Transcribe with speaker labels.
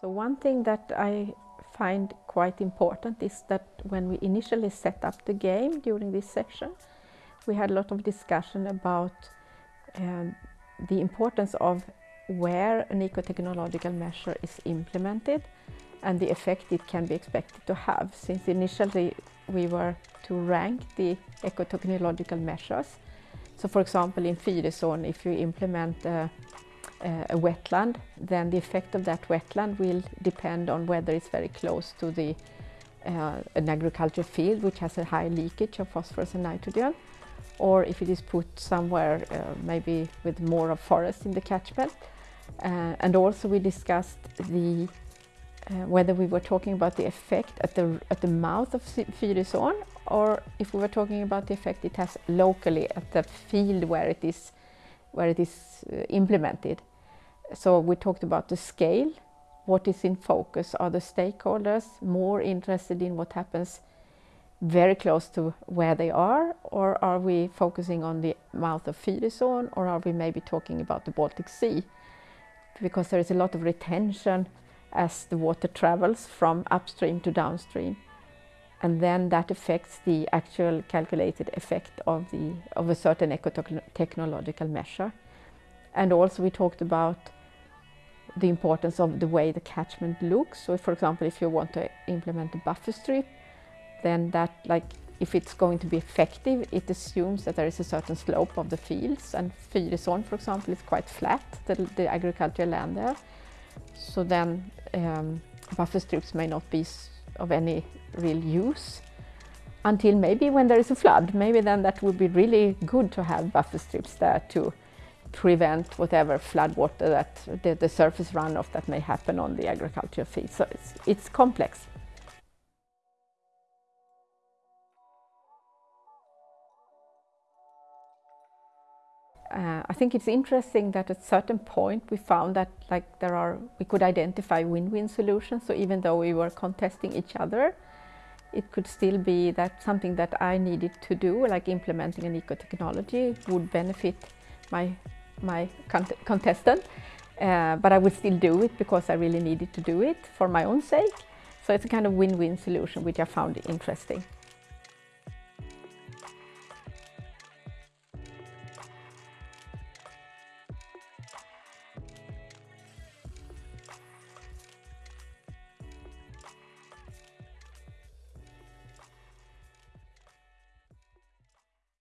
Speaker 1: So one thing that I find quite important is that when we initially set up the game during this session, we had a lot of discussion about um, the importance of where an eco-technological measure is implemented and the effect it can be expected to have. Since initially we were to rank the eco-technological measures. So for example in Fyrisån, if you implement a a wetland, then the effect of that wetland will depend on whether it's very close to the uh, an agricultural field which has a high leakage of phosphorus and nitrogen or if it is put somewhere uh, maybe with more of forest in the catchment. Uh, and also we discussed the uh, whether we were talking about the effect at the, at the mouth of Fyrisån or if we were talking about the effect it has locally at the field where it is, where it is uh, implemented. So we talked about the scale, what is in focus. Are the stakeholders more interested in what happens very close to where they are or are we focusing on the mouth of Fyrisån or are we maybe talking about the Baltic Sea? Because there is a lot of retention as the water travels from upstream to downstream and then that affects the actual calculated effect of, the, of a certain eco-technological measure. And also we talked about the importance of the way the catchment looks. So for example, if you want to implement a buffer strip, then that like if it's going to be effective, it assumes that there is a certain slope of the fields and Fyrisån, for example, is quite flat, the, the agricultural land there. So then um, buffer strips may not be of any real use until maybe when there is a flood. Maybe then that would be really good to have buffer strips there to prevent whatever floodwater that the, the surface runoff that may happen on the agricultural field. So it's, it's complex. Uh, I think it's interesting that at a certain point we found that like there are we could identify win-win solutions. So even though we were contesting each other, it could still be that something that I needed to do, like implementing an eco-technology, would benefit my my cont contestant, uh, but I would still do it because I really needed to do it for my own sake. So it's a kind of win-win solution which I found interesting.